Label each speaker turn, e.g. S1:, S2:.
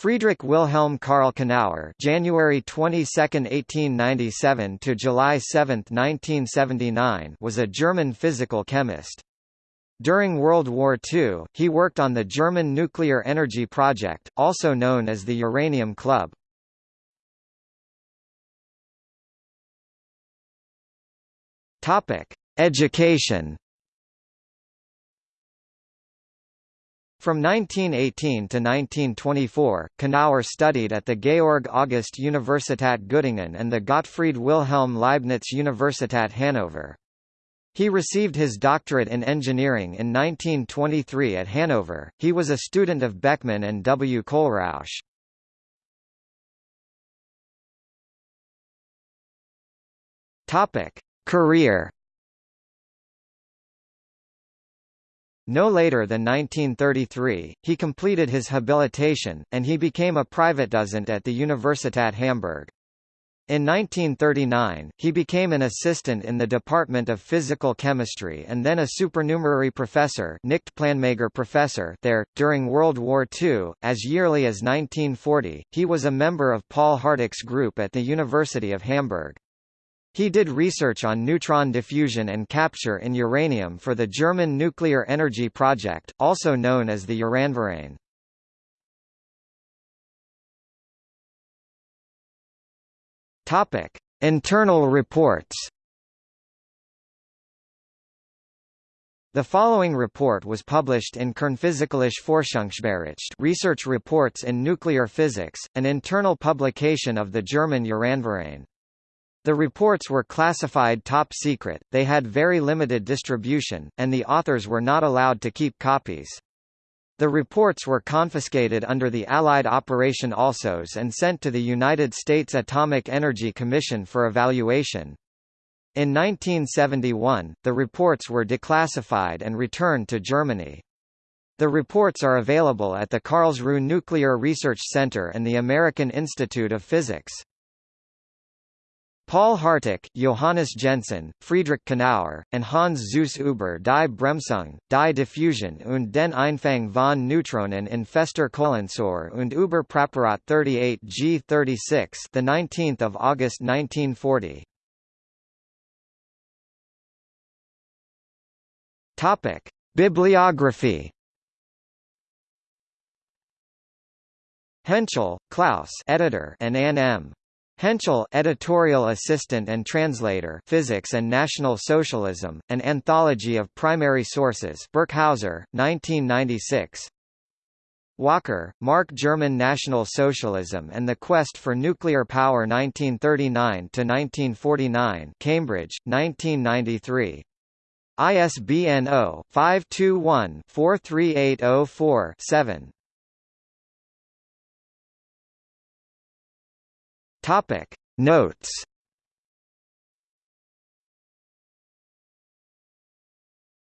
S1: Friedrich Wilhelm Karl Knauer (January 22, 1897 to July 7, 1979) was a German physical chemist. During World War II, he worked on the German nuclear energy project, also known as the Uranium Club. Topic: Education. From 1918 to 1924, Knauer studied at the Georg August Universität Göttingen and the Gottfried Wilhelm Leibniz Universität Hannover. He received his doctorate in engineering in 1923 at Hanover. He was a student of Beckmann and W. Kohlrausch. Topic: Career No later than 1933, he completed his habilitation, and he became a private Privatdozent at the Universität Hamburg. In 1939, he became an assistant in the Department of Physical Chemistry and then a supernumerary professor, Nicht-Planmäßiger professor there. During World War II, as yearly as 1940, he was a member of Paul Harteck's group at the University of Hamburg. He did research on neutron diffusion and capture in uranium for the German nuclear energy project, also known as the Uranverein. Topic: Internal reports. The following report was published in Kernphysikalische Forschungsbericht Research Reports in Nuclear Physics, an internal publication of the German Uranverein. The reports were classified top secret, they had very limited distribution, and the authors were not allowed to keep copies. The reports were confiscated under the Allied Operation ALSOS and sent to the United States Atomic Energy Commission for evaluation. In 1971, the reports were declassified and returned to Germany. The reports are available at the Karlsruhe Nuclear Research Center and the American Institute of Physics. Paul Harteck, Johannes Jensen, Friedrich Knauer, and Hans Suess über die Bremsung, die Diffusion und den Einfang von Neutronen in fester Kohlensäure und über Praparat 38 G36 the 19th of August 1940. Topic: Bibliography Hentschel, Klaus editor and Ann M. Hentschel editorial assistant and translator Physics and National Socialism, An Anthology of Primary Sources Birkhäuser, 1996 Walker, Mark German National Socialism and the Quest for Nuclear Power 1939–1949 Cambridge, 1993 ISBN 0-521-43804-7 Topic. Notes